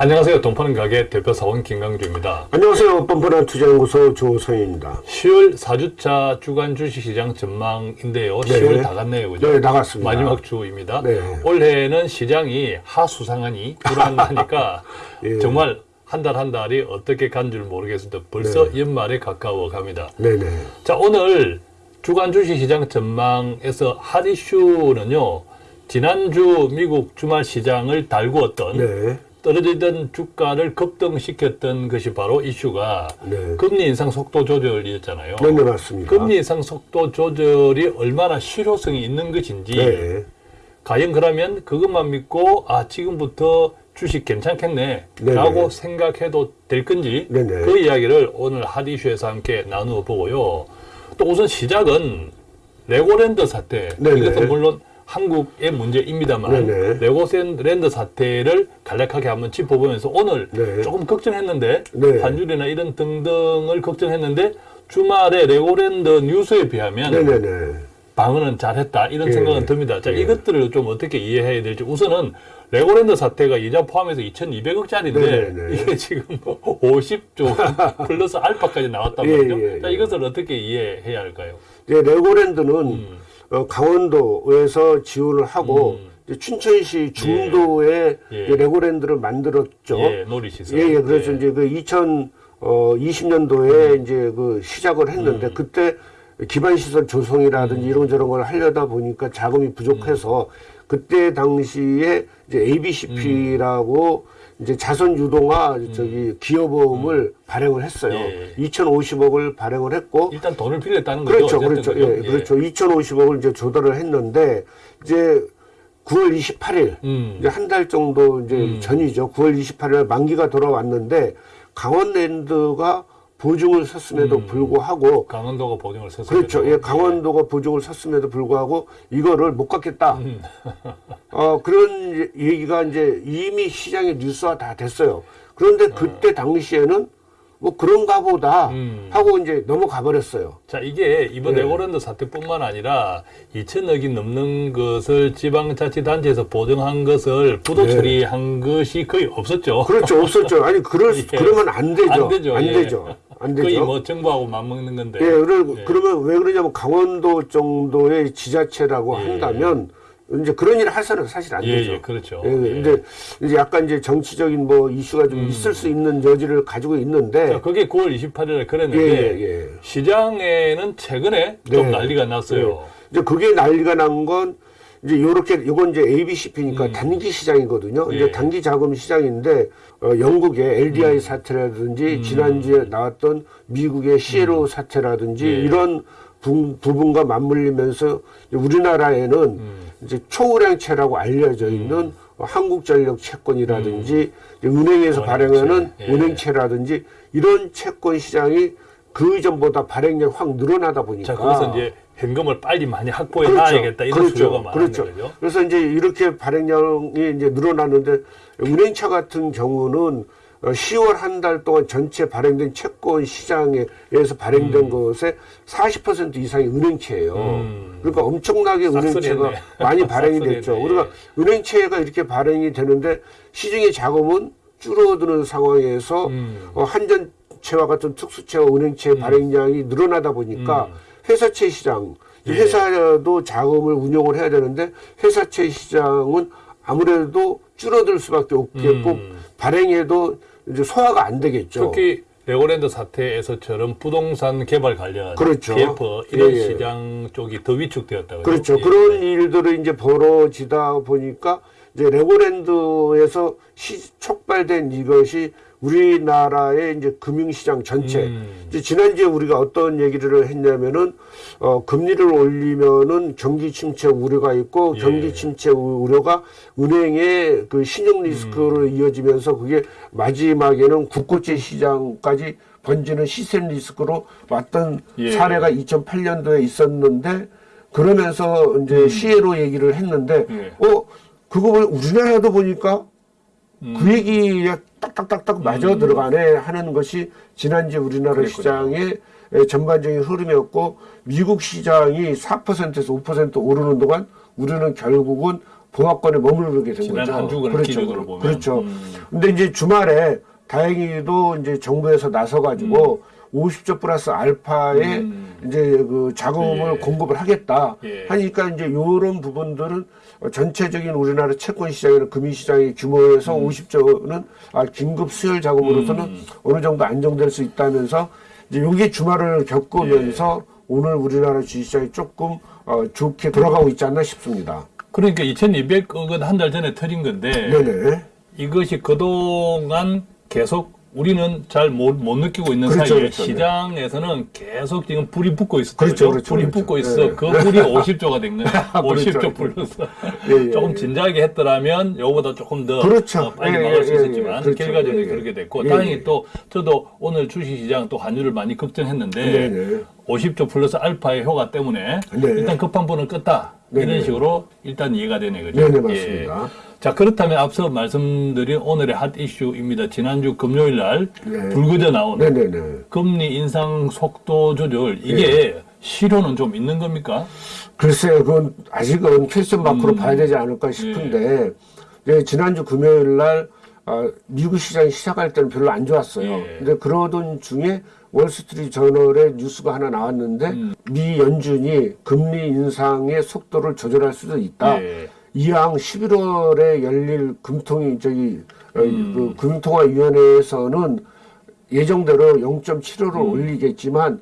안녕하세요. 돈파는 가게 대표 사원 김강주입니다. 안녕하세요. 뻔뻔한 투자연구소 조성입니다. 10월 4주차 주간 주식시장 전망인데요. 네. 10월 다 갔네요. 그죠? 네, 나갔습니다. 마지막 주입니다. 네. 올해는 시장이 하수상하니 불안하니까 예. 정말 한달한 달이 어떻게 간 줄 모르겠습니다. 벌써 연말에 가까워 갑니다. 네네. 자, 오늘 주간 주식시장 전망에서 핫 이슈는요. 지난주 미국 주말 시장을 달구었던 네. 떨어지던 주가를 급등시켰던 것이 바로 이슈가 네. 금리 인상 속도 조절이었잖아요. 네 네, 맞습니다. 금리 인상 속도 조절이 얼마나 실효성이 있는 것인지 네. 과연 그러면 그것만 믿고 아 지금부터 주식 괜찮겠네 라고 네네. 생각해도 될 건지 네네. 그 이야기를 오늘 핫 이슈에서 함께 나누어 보고요. 또 우선 시작은 레고랜드 사태 네네. 이것은 물론 한국의 문제입니다만 네네. 레고랜드 사태를 간략하게 한번 짚어보면서 오늘 네. 조금 걱정했는데 네. 환율이나 이런 등등을 걱정했는데 주말에 레고랜드 뉴스에 비하면 네네네. 방어는 잘했다 이런 예. 생각은 듭니다. 자 예. 이것들을 좀 어떻게 이해해야 될지 우선은 레고랜드 사태가 이자 포함해서 2,200억짜리인데 네네네. 이게 지금 뭐 50조 플러스 알파까지 나왔단 예, 말이죠. 예, 자 예. 이것을 어떻게 이해해야 할까요? 이제 레고랜드는 음. 어, 강원도에서 지원을 하고 음. 이제 춘천시 중도에 예. 레고랜드를 만들었죠. 예, 놀이시설. 예, 예. 그래서 이제 그 2020년도에 이제 그 시작을 했는데 음. 그때 기반시설 조성이라든지 이런저런 걸 하려다 보니까 자금이 부족해서 음. 그때 당시에 이제 ABCP라고 이제 자선 유동화 저기 기여보험을 발행을 했어요. 음. 예. 2,050억을 발행을 했고 일단 돈을 빌렸다는 거죠. 그렇죠, 그렇죠. 그죠? 예, 그렇죠. 2,050억을 이제 조달을 했는데 이제 9월 28일 음. 이제 한 달 정도 이제 전이죠. 9월 28일 만기가 돌아왔는데 강원랜드가 보증을 섰음에도 불구하고 강원도가 보증을 섰습니다. 그렇죠. 예, 강원도가 보증을 섰음에도 불구하고 이거를 못 갚겠다. 음. 어, 그런 얘기가 이제 이미 시장에 뉴스화 다 됐어요. 그런데 그때 당시에는 뭐 그런가 보다 음. 하고 이제 넘어가 버렸어요. 자, 이게 이번 네. 레고랜드 사태뿐만 아니라 2천억이 넘는 것을 지방자치단체에서 보증한 것을 부도 네. 처리한 것이 거의 없었죠. 그렇죠. 없었죠. 아니, 그럴, 수- 예. 그러면 안 되죠. 안 되죠. 안 예. 되죠. 안 되죠. 거의 뭐 정부하고 맞먹는 건데. 예, 그러, 예. 그러면 왜 그러냐면 강원도 정도의 지자체라고 예. 한다면 이제 그런 일을 할 사람은 사실 안 예, 되죠. 예, 그렇죠. 예, 예. 근데 이제 약간 이제 정치적인 뭐 이슈가 좀 있을 수 있는 여지를 가지고 있는데 자, 그게 9월 28일에 예, 그랬는데 예, 예. 시장에는 최근에 좀 네. 난리가 났어요. 예. 이제 그게 난리가 난 건 이제 요렇게 요건 이제 ABCP니까 단기 시장이거든요. 음. 예. 이제 단기 자금 시장인데 어, 영국의 LDI 사태라든지 음. 지난주에 나왔던 미국의 시에로 사태라든지 예. 이런 부, 부분과 맞물리면서 우리나라에는 음. 이제 초우량채라고 알려져 있는 어, 한국전력 채권이라든지 은행에서. 발행하는 예. 은행채라든지 이런 채권 시장이 그 이전보다 발행량이 확 늘어나다 보니까 자, 거기서 이제 현금을 빨리 많이 확보해 놔야겠다 이런 수요가 많은 그렇죠. 거죠. 그래서 이제 이렇게 발행량이 이제 늘어나는데 은행차 같은 경우는 어, 10월 한 달 동안 전체 발행된 채권 시장에서 발행된 것의 40% 이상이 은행채예요. 음. 그러니까 엄청나게. 은행채가 많이 발행이. 됐죠. 예. 우리가 은행채가 이렇게 발행이 되는데 시중의 자금은 줄어드는 상황에서 음. 어, 한전 채와 같은 특수채와 은행채 발행량이 늘어나다 보니까 음. 회사채 시장 예. 회사도 자금을 운용을 해야 되는데 회사채 시장은 아무래도 줄어들 수밖에 없겠고 음. 발행해도 이제 소화가 안 되겠죠. 특히 레고랜드 사태에서처럼 부동산 개발 관련 그렇죠. PF 이런 예, 예. 시장 쪽이 더 위축되었다고요. 그렇죠. 예. 그런 일들이 이제 벌어지다 보니까 이제 레고랜드에서 시, 촉발된 이것이 우리나라의 이제 금융시장 전체. 음. 이제 지난주에 우리가 어떤 얘기를 했냐면은 어, 금리를 올리면은 경기 침체 우려가 있고 예. 경기 침체 우- 우려가 은행의 그 신용 리스크로 음. 이어지면서 그게 마지막에는 국고채 시장까지 번지는 시세 리스크로 왔던 예. 사례가 2008년도에 있었는데 그러면서 이제 시에로 얘기를 했는데 음. 예. 어 그거 보- 우리나라도 보니까 음. 그 얘기에 딱딱딱딱 맞아 들어가네 하는 것이 지난주 우리나라 그랬군요. 시장의 전반적인 흐름이었고 미국 시장이 4%에서 5% 오르는 동안 우리는 결국은 봉화권에 머무르게 된 거죠. 한 주간을 그렇죠. 보면. 그렇죠. 음. 근데 이제 주말에 다행히도 이제 정부에서 나서 가지고 50조 플러스 알파에 음. 이제 그 자금을 예. 공급을 하겠다 예. 하니까 이제 요런 부분들은 어, 전체적인 우리나라 채권 시장이나 금융 시장의 규모에서 음. 50조는 아, 긴급 수혈 자금으로서는 어느 정도 안정될 수 있다면서 이제 요게 주말을 겪으면서 예. 오늘 우리나라 주식시장이 조금 어, 좋게 돌아가고 있지 않나 싶습니다. 그러니까 2200억은 한달 전에 터진 건데 네네. 이것이 그동안 계속 우리는 잘 못 느끼고 있는 그렇죠, 사이에 그렇죠. 시장에서는 계속 지금 불이 붙고 있어. 그렇죠, 그렇죠, 불이 그렇죠. 붙고 있어. 예. 그 불이 50조가 된 거야. 그렇죠. 50조 플러스. 예, 예, 조금 예. 진작에 했더라면 요거보다 조금 더 그렇죠. 어, 빨리 예, 나갈 수 있었지만 그렇죠. 결과적으로 예, 예. 그렇게 됐고 예, 다행히 예. 또 저도 오늘 주식시장 또 환율을 많이 걱정했는데 네네. 50조 플러스 알파의 효과 때문에 네. 일단 급한 분은 껐다. 네네. 이런 식으로 일단 이해가 되네 그죠? 네네, 맞습니다. 예. 자 그렇다면 앞서 말씀드린 오늘의 핫 이슈입니다. 지난주 금요일 날 네. 불거져 나오는 네네네. 금리 인상 속도 조절 이게 실효는 좀 있는 겁니까? 글쎄요, 그건 아직은 퀘스천 음. 마크로 봐야 되지 않을까 싶은데, 네, 지난주 금요일 날, 아, 미국 시장이 시작할 때는 별로 안 좋았어요. 예. 근데 그러던 중에 월스트리트 저널에 뉴스가 하나 나왔는데, 음. 미 연준이 금리 인상의 속도를 조절할 수도 있다. 예. 이왕 11월에 열릴 금통위, 저기, 어, 음. 그 금통화위원회에서는 예정대로 0.75를 음. 올리겠지만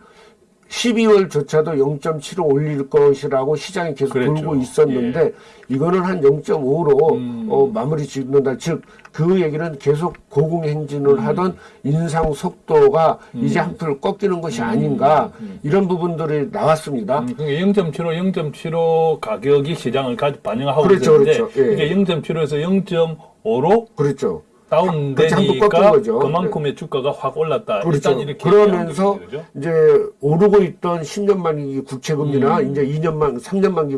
12월조차도 0.75 올릴 것이라고 시장이 계속 그랬죠. 돌고 있었는데 이거는 한 0.5로 음. 어, 마무리 짓는다. 즉 그 얘기는 계속 고공행진을 음. 하던 인상 속도가 이제 한풀 꺾이는 것이 아닌가 이런 부분들이 나왔습니다. 음, 그게 0.75, 0.75 가격이 시장을 가- 반영하고 그렇죠, 있는데 그렇죠. 예. 이게 0.75에서 0.5로 그렇죠. 다운되니까 거죠. 그만큼의 주가가 확 올랐다. 그렇죠. 그러면서 거죠. 이제 오르고 있던 10년 만기 구체금리나 음. 이제 2년 만, 3년 만기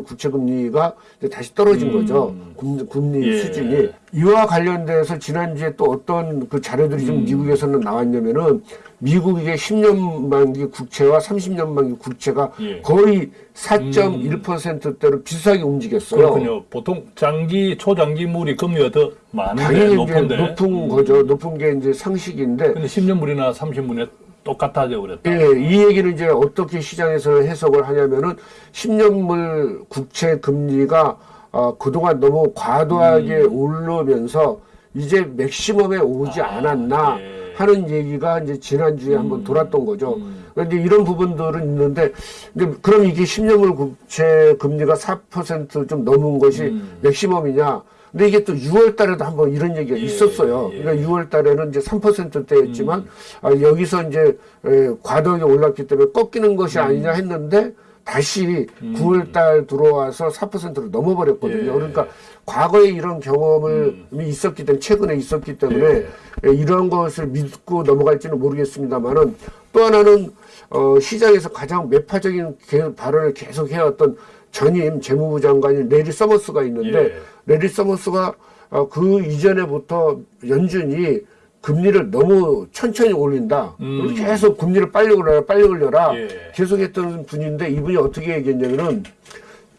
이제 다시 떨어진 거죠. 금, 금리 음. 예. 수준이. 이와 관련돼서 지난주에 또 어떤 그 자료들이 음. 좀 미국에서는 나왔냐면은 미국의 10년 만기 국채와 30년 만기 국채가 예. 음. 거의 4.1%대로 비슷하게 움직였어요. 그렇군요. 보통 장기, 초장기물이 금리가 더 많은데 높은데. 높은 거죠. 높은 게 이제 상식인데 근데 10년물이나 30물이 똑같아져 그랬다. 예, 이 얘기는 이제 어떻게 시장에서 해석을 하냐면은 10년물 국채 금리가 어, 그동안 너무 과도하게 음. 오르면서 이제 맥시멈에 오지 않았나 예. 음. 하는 얘기가 이제 지난주에 한번 돌았던 거죠. 그런데 이런 부분들은 있는데 근데 그럼 이게 10년물 국채 금리가 4%좀 넘은 것이 음. 맥시멈이냐? 근데 이게 또 6월 달에도 한번 이런 얘기가 예, 있었어요. 예. 그러니까 6월 달에는 이제 3%대였지만 음. 아, 여기서 이제 에, 과도하게 올랐기 때문에 꺾이는 것이 음. 아니냐 했는데 다시 9월 달 들어와서 4%로 넘어버렸거든요. 예. 음. 그러니까 과거에 이런 경험을 있었기 때문에 최근에 있었기 때문에 예. 에, 이런 것을 믿고 넘어갈지는 모르겠습니다만은 또 하나는 어, 시장에서 가장 매파적인 개- 발언을 계속 해왔던 전임 재무부 장관인 레리 서머스가 있는데 예. 레리 서머스가 어, 그 이전에부터 연준이 금리를 너무 천천히 올린다. 음. 계속 금리를 빨리 올려라, 빨리 올려라. 예. 계속 했던 분인데 이분이 어떻게 얘기했냐면은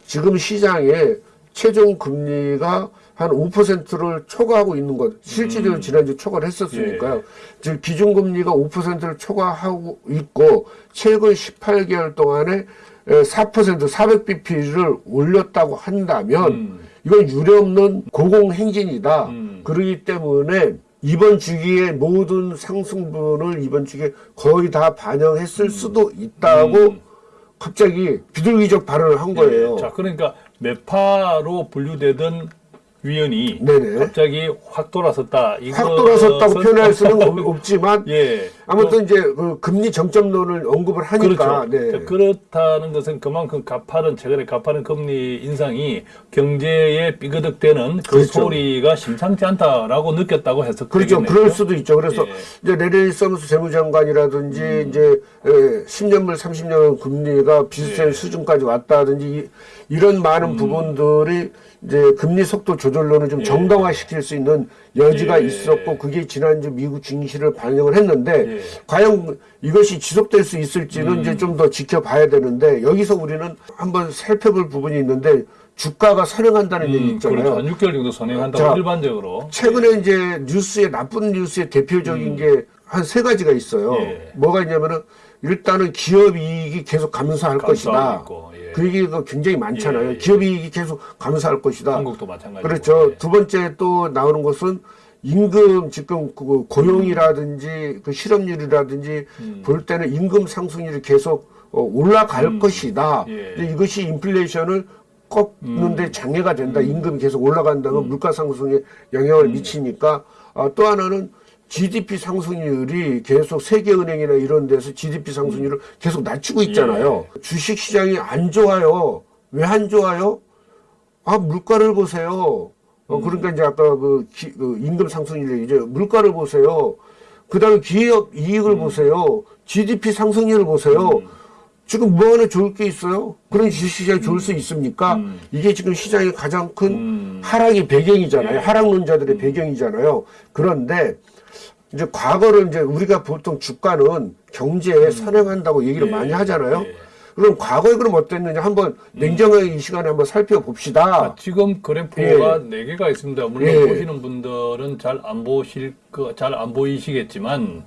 지금 시장에 최종 금리가 한 5%를 초과하고 있는 것. 실질적으로 음. 지난주 초과를 했었으니까요. 예. 즉 기준금리가 5%를 초과하고 있고 최근 18개월 동안에 4% 400bp를 올렸다고 한다면 음. 이건 유례없는 고공행진이다. 음. 그러기 때문에 이번 주기에 모든 상승분을 이번 주기에 거의 다 반영했을 수도 있다고 음. 갑자기 비둘기적 발언을 한 거예요. 자, 그러니까 매파로 분류되던 위원이 네네. 갑자기 확 돌아섰다. 확 돌아섰다고 표현할 수는 없- 없지만 예. 아무튼 이제 그 금리 정점론을 언급을 하니까 그렇죠. 네. 자, 그렇다는 것은 그만큼 가파른 최근에 가파른 금리 인상이 경제에 삐그덕대는 그 그렇죠. 소리가 심상치 않다라고 느꼈다고 해서 그렇죠. 그럴 수도 있죠. 그래서 예. 이제 레리 서무스 재무장관이라든지 음. 이제 에, 10년물, 30년 금리가 비슷한 예. 수준까지 왔다든지 이, 이런 많은 부분들이 이제 금리 속도 조 절론을 좀 예. 정당화시킬 수 있는 여지가 예. 있었고 그게 지난주 미국 증시를 반영을 했는데 예. 과연 이것이 지속될 수 있을지는 음. 이제 좀 더 지켜봐야 되는데 여기서 우리는 한번 살펴볼 부분이 있는데 주가가 선행한다는 얘기 음, 있잖아요. 그렇죠. 한 6개월 정도 선행한다고 자, 일반적으로. 최근에 이제 뉴스에 나쁜 뉴스의 대표적인 게한 세 가지가 있어요. 음. 예. 뭐가 있냐면은 일단은 기업 이익이 계속 감소할 것이다. 있고, 예. 그 얘기가 굉장히 많잖아요. 예, 예. 기업 이익이 계속 감소할 것이다. 한국도 마찬가지고. 그렇죠. 예. 두 번째 또 나오는 것은 임금 지금 그 고용이라든지 그 실업률이라든지 음. 볼 때는 임금 상승률이 계속 어, 올라갈 것이다. 예. 이것이 인플레이션을 꺾는데 음. 장애가 된다. 임금이 계속 올라간다면 물가 상승에 영향을 음. 미치니까 아, 또 하나는 GDP 상승률이 계속 세계은행이나 이런 데서 GDP 상승률을 계속 낮추고 있잖아요. 예. 주식 시장이 안 좋아요. 왜 안 좋아요? 아 물가를 보세요. 어, 음. 그러니까 이제 아까 그, 기- 그 임금 상승률 이제 물가를 보세요. 그다음에 기업 이익을 보세요. GDP 상승률을 보세요. 음. 지금 뭐 하나 좋을 게 있어요? 그런 주식시장이 좋을 수 있습니까? 음. 이게 지금 시장의 가장 큰 음. 하락의 배경이잖아요. 예. 하락 론자들의 배경이잖아요. 그런데 이제 과거를 이제 우리가 보통 주가는 경제에 선행한다고 얘기를 예. 많이 하잖아요. 예. 그럼 과거에 그럼 어땠느냐 한번 냉정하게 이 시간에 한번 살펴봅시다. 아, 지금 그래프가 네 개가 있습니다. 물론 예. 보시는 분들은 잘 안 보실 거, 잘안 보이시겠지만,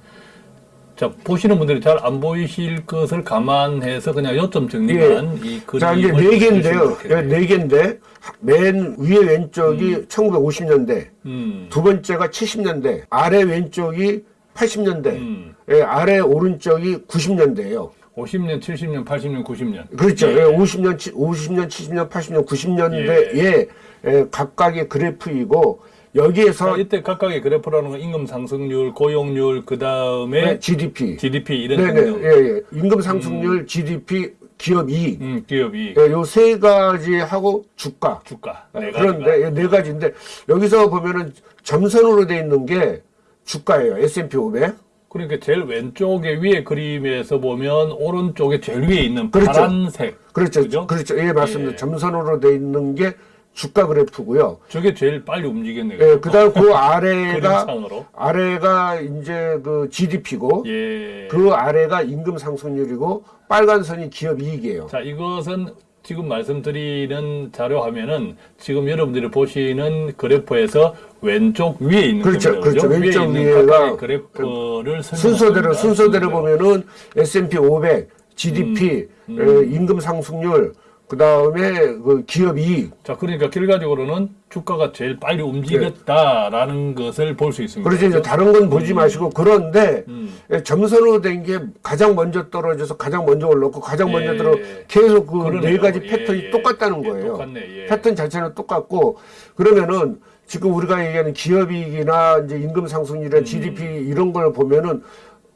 자 보시는 분들이 잘 안 보이실 것을 감안해서 그냥 요점 정리만 이 그림을 자 이제 네 개인데요. 좋겠네요. 네 개인데 맨 위에 왼쪽이 1950년대, 음, 두 번째가 70년대, 아래 왼쪽이 80년대, 음. 예, 아래 오른쪽이 90년대예요. 50년, 70년, 80년, 90년. 그렇죠. 예. 예, 50년, 50년, 70년, 80년, 90년대에 예, 각각의 그래프이고 여기에서 자, 이때 각각의 그래프라는 건 임금 상승률, 고용률, 그 다음에 네, GDP, GDP 이런 네네, 등등. 예, 예. 임금 상승률, GDP, 기업 이익, 음, 기업이 예, 요세 가지 하고 주가. 주가 예, 네 그런데. 예, 네 가지인데 여기서 보면은 점선으로 돼 있는 게 주가예요. S&P 500. 그러니까 제일 왼쪽에 위에 그림에서 보면 오른쪽에 제일 위에 있는 그렇죠. 파란색 그렇죠. 그죠? 그렇죠. 예, 맞습니다. 예. 점선으로 돼 있는 게 주가 그래프고요. 저게 제일 빨리 움직였네요. 예, 그다음 그 아래가. 아래가 이제 그 GDP고 예. 그 아래가 임금 상승률이고 빨간 선이 기업 이익이에요. 자, 이것은 지금 말씀드리는 자료 화면은 지금 여러분들이 보시는 그래프에서 왼쪽 위에 있는 그렇죠, 겁니다. 그렇죠. 왼쪽 위에 있는 위에가 각각의 그래프를 순서대로. 순서대로. 보면은 S&P 500, GDP, 음. 에, 임금 상승률, 그 다음에 그 기업 이익. 자, 그러니까 결과적으로는 주가가 제일 빨리 움직였다라는 것을 볼 수 있습니다. 그래서 이제 다른 건 보지 마시고 그런데 음. 에, 점선으로 된 게 가장 먼저 떨어져서 가장 먼저 올랐고 가장 먼저 예. 들어 계속 그 네. 가지 예, 패턴이 예. 똑같다는 예, 거예요. 똑같네, 예. 패턴 자체는 똑같고 그러면은 지금 우리가 얘기하는 기업이익이나 이제 임금 상승률이나 음. GDP 이런 걸 보면은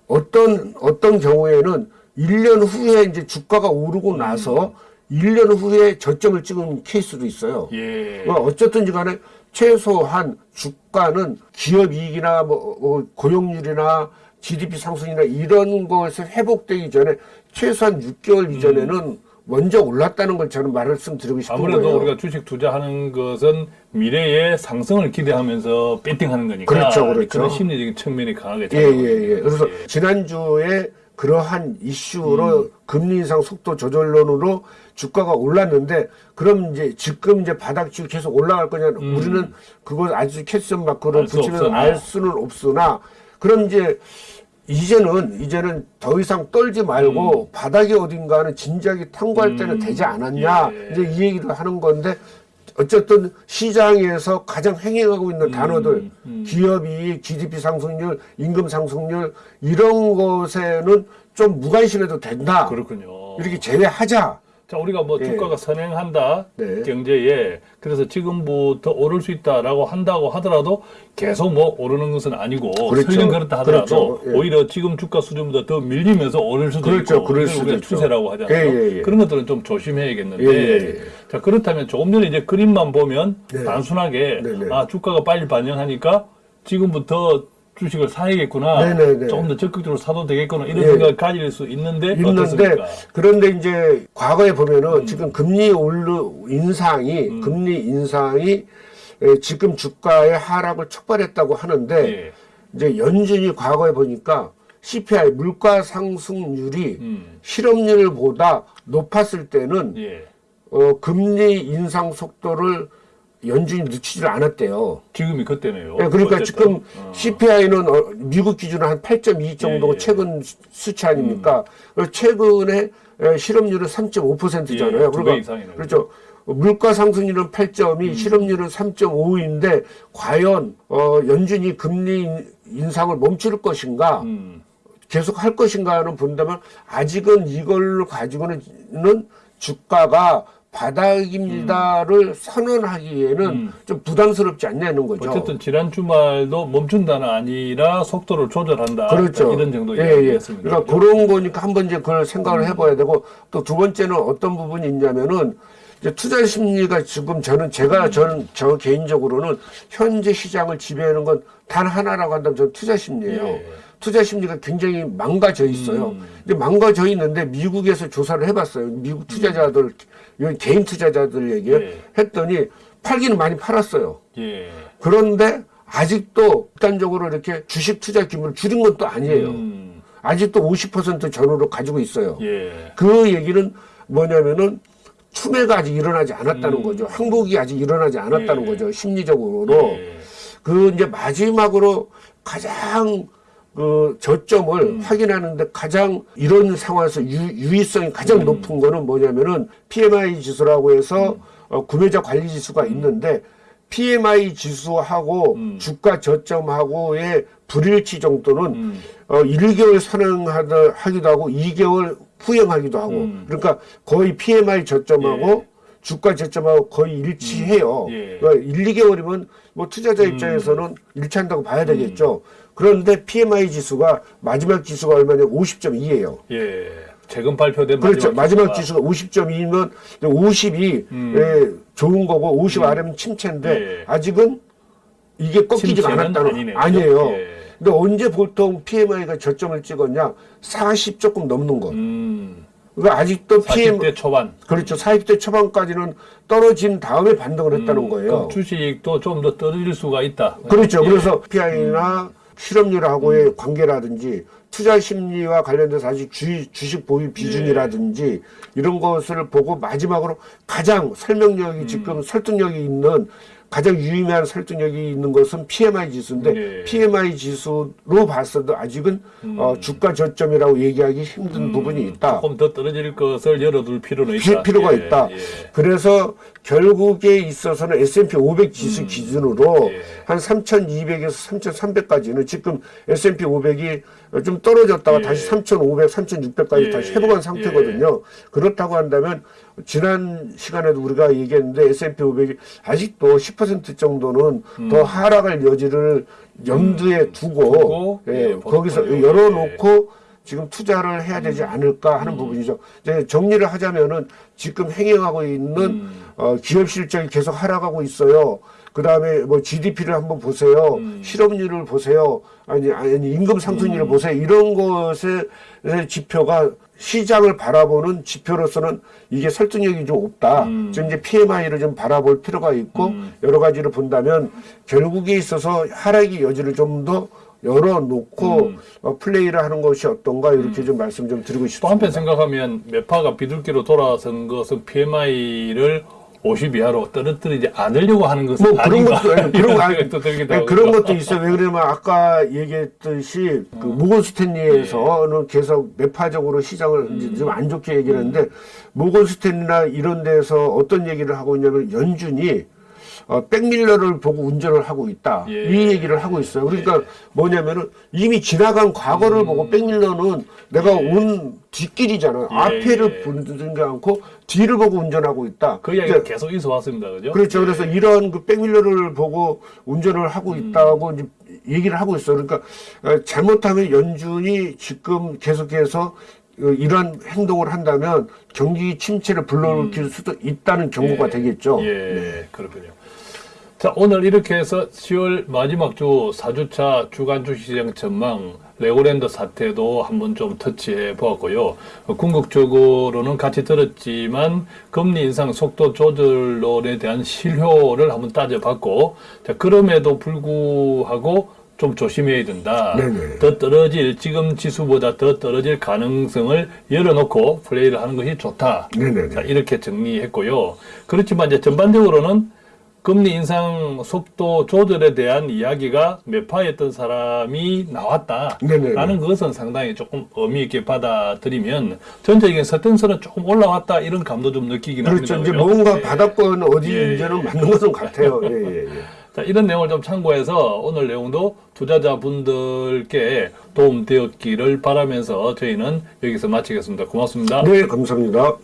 어떤 어떤 경우에는 1년 후에 이제 주가가 오르고 음. 나서 1년 후에 저점을 찍은 케이스도 있어요. 예. 뭐 어쨌든지 간에 최소한 주가는 기업 이익이나 뭐 어, 고용률이나 GDP 상승이나 이런 것에 회복되기 전에 최소한 6개월 이전에는 먼저 올랐다는 걸 저는 말씀드리고 싶은 아무래도 거예요. 우리가 주식 투자하는 것은 미래의 상승을 기대하면서 배팅하는 거니까 그렇죠, 그렇죠. 런 심리적인 측면이 강하게 예, 작용하거든요. 예, 예. 그래서 예. 지난주에 그러한 이슈로 음. 금리 인상 속도 조절론으로 주가가 올랐는데 그럼 이제 지금 이제 바닥지고 계속 올라갈 거냐 우리는 그걸 아주 캐스션 마크로 음. 없으나. 알 수는 없으나 그럼 이제 이제는 이제는 더 이상 떨지 말고 바닥이 어딘가는 진작에 탐구할 때는 음. 되지 않았냐 예. 이제 이 얘기를 하는 건데 어쨌든 시장에서 가장 횡행하고 있는 단어들 음. 기업이 GDP 상승률, 임금 상승률 이런 것에는 좀 무관심해도 된다. 그렇군요. 이렇게 제외하자. 자, 우리가 뭐 예. 주가가 선행한다 네. 경제에 그래서 지금부터 오를 수 있다라고 한다고 하더라도 계속 뭐 오르는 것은 아니고 그렇죠. 설령 그렇다 하더라도 그렇죠. 예. 오히려 지금 주가 수준보다 더 밀리면서 오를 수도 그렇죠. 있고 그럴 수도 있죠. 추세라고 하잖아요. 예, 예, 예. 그런 것들은 좀 조심해야겠는데 예. 자 그렇다면 조금 전에 이제 그림만 보면 네. 단순하게 네, 네. 아 주가가 빨리 반영하니까 지금부터 주식을 사야겠구나 네, 네, 네. 조금 더 적극적으로 사도 되겠구나 이런 예. 생각을 가질 수 있는데 있는데 어떻습니까? 그런데 이제 과거에 보면은 음. 지금 금리 올르 인상이 금리 인상이 에, 지금 주가의 하락을 촉발했다고 하는데 예. 이제 연준이 과거에 보니까 CPI 물가 상승률이 음. 실업률보다 높았을 때는 예. 어, 금리 인상 속도를 연준이 늦추질 않았대요. 지금이 그때네요. 예, 그러니까 어쨌든. 지금 어. CPI는 어, 미국 기준으로 한 8.2 정도가 예, 예. 최근 수- 수치 아닙니까? 그리고 최근에 에, 실업률은 3.5%잖아요. 예, 두배 이상이네요. 그렇죠. 물가 상승률은 8.2, 실업률은 3.5인데 과연 어, 연준이 금리 인- 인상을 멈출 것인가? 음, 계속 할 것인가는 본다면 아직은 이걸 가지고는 주가가 바닥입니다를 선언하기에는 음. 좀 부담스럽지 않냐는 거죠. 어쨌든 지난 주말도 멈춘다는 아니라 속도를 조절한다. 그렇죠. 이런 정도 예, 예. 이야기했습니다. 그러니까 그런 거니까 한번 이제 그걸 생각을 해봐야 되고 또 두 번째는 어떤 부분이 있냐면은 이제 투자 심리가 지금 저는 제가 저는 저 개인적으로는 현재 시장을 지배하는 건 단 하나라고 한다면 저는 투자 심리예요. 예. 투자 심리가 굉장히 망가져 있어요. 음. 이제 망가져 있는데 미국에서 조사를 해봤어요. 미국 투자자들, 여기 개인 투자자들 얘기에 예. 했더니 팔기는 많이 팔았어요. 예. 그런데 아직도 극단적으로 이렇게 주식 투자 규모를 줄인 건또 아니에요. 음, 아직도 50% 전후로 가지고 있어요. 예. 그 얘기는 뭐냐면은 추매가 아직 일어나지 않았다는 음. 거죠. 항복이 아직 일어나지 않았다는 예. 거죠. 심리적으로. 예. 그 이제 마지막으로 가장 그 저점을 음. 확인하는데 가장 이런 상황에서 유, 유의성이 가장 음. 높은 거는 뭐냐면은 PMI 지수라고 해서 어, 구매자 관리 지수가 있는데 PMI 지수하고 음. 주가 저점하고의 불일치 정도는 음. 어, 1개월 선행하다 하기도 하고 2개월 후행하기도 하고 음. 그러니까 거의 PMI 저점하고 예. 주가 저점하고 거의 일치해요. 음. 예. 그러니까 1, 2개월이면 뭐 투자자 음. 입장에서는 일치한다고 봐야 되겠죠. 그런데 PMI 지수가 마지막 지수가 얼마냐면 50.2예요. 예. 최근 발표된 그렇죠. 마지막 지수가 지수가 50.2면 50이 음. 예, 좋은 거고 50 아래면 침체인데 예. 아직은 이게 꺾이지가 침체는 않았다는 아니네요. 아니에요. 예. 근데 언제 보통 PMI가 저점을 찍었냐? 40 조금 넘는 거. 음, 그러니까 아직도 PM 40대 초반. 그렇죠. 40대 초반까지는 떨어진 다음에 반등을 했다는 음, 거예요. 주식도 좀 더 떨어질 수가 있다. 그렇죠. 예. 그래서 PI나 실업률하고의 관계라든지 투자 심리와 관련돼서 아직 주, 주식 보유 비중이라든지 이런 것을 보고 마지막으로 가장 설명력이 음. 지금 설득력이 있는 가장 유의미한 설득력이 있는 것은 PMI 지수인데 예. PMI 지수로 봤어도 아직은 어, 주가 저점이라고 얘기하기 힘든 부분이 있다. 음. 조금 더 떨어질 것을 열어둘 필요는 피- 있다. 필요가 예, 있다. 예. 그래서 결국에 있어서는 S&P 500 지수 기준으로 예. 한 3,200에서 3,300까지는 지금 S&P 500이 좀 떨어졌다가 예. 다시 3,500, 3,600까지 예. 다시 회복한 상태거든요. 그렇다고 한다면 지난 시간에도 우리가 얘기했는데 S&P 500이 아직도 10% 정도는 더 하락할 여지를 염두에 두고, 음. 두고, 예, 예, 거기서. 열어놓고 지금 투자를 해야 되지 음. 않을까 하는 부분이죠. 이제 정리를 하자면은 지금 행행하고 있는 음. 어, 기업 실적이 계속 하락하고 있어요. 그 다음에 뭐 GDP를 한번 보세요. 음. 실업률을 보세요. 아니, 아니, 임금 상승률을 보세요. 이런 것의 지표가 시장을 바라보는 지표로서는 이게 설득력이 좀 없다. 음. 지금 이제 PMI를 좀 바라볼 필요가 있고 여러 가지를 본다면 결국에 있어서 하락의 여지를 좀 더 열어놓고 음. 어, 플레이를 하는 것이 어떤가 이렇게 좀 말씀 좀 드리고 또 싶습니다. 한편 생각하면 매파가 비둘기로 돌아선 것은 PMI를 50 이하로 떨어뜨리지 않으려고 하는 것은 뭐 그런 것도 예, 그런 아니- 그런 것도 있어요. 왜 그러냐면 아까 얘기했듯이 그 모건 스탠리에서는 예. 계속 매파적으로 시장을 음. 좀안 좋게 얘기를 했는데 모건 스탠리나 이런 데서 어떤 얘기를 하고 있냐면 연준이 어, 백밀러를 보고 운전을 하고 있다. 예. 이 얘기를 하고 있어요. 그러니까 뭐냐면은 이미 지나간 과거를 보고 백밀러는 내가 온 뒷길이잖아요. 음. 예. 앞에를 보는 게 않고 뒤를 보고 운전하고 있다. 그 이야기가 계속 있어 왔습니다. 그죠? 그렇죠. 그래서 이런 그 백밀러를 보고 운전을 하고 음. 있다고 이제 얘기를 하고 있어요. 그러니까 어, 잘못하면 연준이 지금 계속해서 어, 이런 행동을 한다면 경기 침체를 불러일으킬 수도 있다는 경고가 음. 예. 되겠죠. 예, 네. 그렇군요. 자, 오늘 이렇게 해서 10월 마지막 주 4주차 주간 주시장 전망 레고랜드 사태도 한번 좀 터치해 보았고요. 어, 궁극적으로는 같이 들었지만 금리 인상 속도 조절론에 대한 실효를 한번 따져봤고, 자, 그럼에도 불구하고 좀 조심해야 된다. 네네. 더 떨어질 지금 지수보다 더 떨어질 가능성을 열어놓고 플레이를 하는 것이 좋다. 네네네. 자, 이렇게 정리했고요. 그렇지만 이제 전반적으로는 금리 인상 속도 조절에 대한 이야기가 매파했던 사람이 나왔다. 네네네. 라는 것은 상당히 조금 의미 있게 받아들이면 전체적인 서텐스는 조금 올라왔다 이런 감도 좀 느끼긴 그렇죠. 합니다. 이제 그죠? 뭔가 예. 바닥권 어디인지는 예, 예. 맞는 것은 같아요. 예, 예, 예. 자, 이런 내용을 좀 참고해서 오늘 내용도 투자자분들께 도움되었기를 바라면서 저희는 여기서 마치겠습니다. 고맙습니다. 네, 감사합니다.